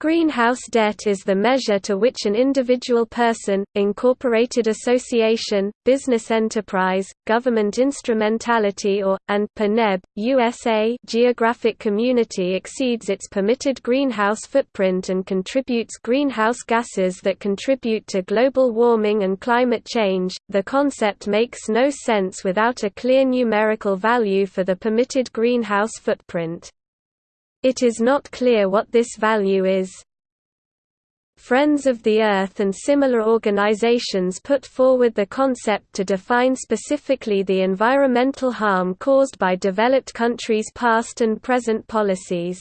Greenhouse debt is the measure to which an individual person, incorporated association, business enterprise, government instrumentality or, and per neb, USA geographic community exceeds its permitted greenhouse footprint and contributes greenhouse gases that contribute to global warming and climate change. The concept makes no sense without a clear numerical value for the permitted greenhouse footprint. It is not clear what this value is. Friends of the Earth and similar organizations put forward the concept to define specifically the environmental harm caused by developed countries' past and present policies.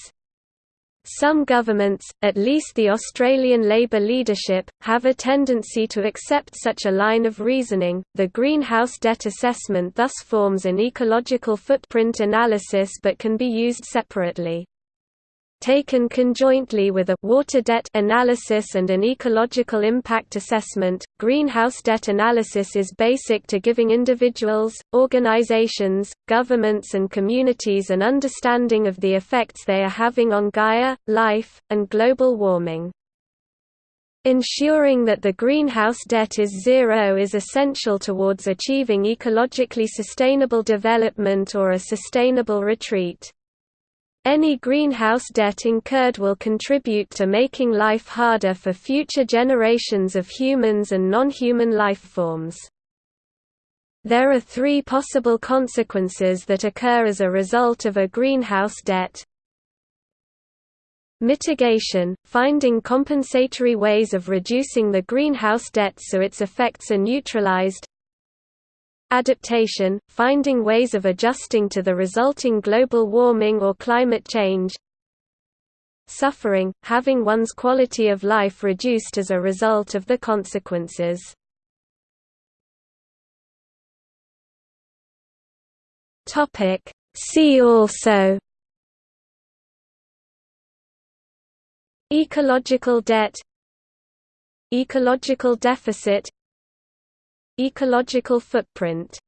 Some governments, at least the Australian Labor leadership, have a tendency to accept such a line of reasoning. The greenhouse debt assessment thus forms an ecological footprint analysis but can be used separately. Taken conjointly with a water debt analysis and an ecological impact assessment, greenhouse debt analysis is basic to giving individuals, organizations, governments and communities an understanding of the effects they are having on Gaia, life, and global warming. Ensuring that the greenhouse debt is zero is essential towards achieving ecologically sustainable development or a sustainable retreat. Any greenhouse debt incurred will contribute to making life harder for future generations of humans and non-human life forms. There are three possible consequences that occur as a result of a greenhouse debt. Mitigation – finding compensatory ways of reducing the greenhouse debt so its effects are neutralized Adaptation – finding ways of adjusting to the resulting global warming or climate change. Suffering – having one's quality of life reduced as a result of the consequences. See also. Ecological debt. Ecological deficit Ecological footprint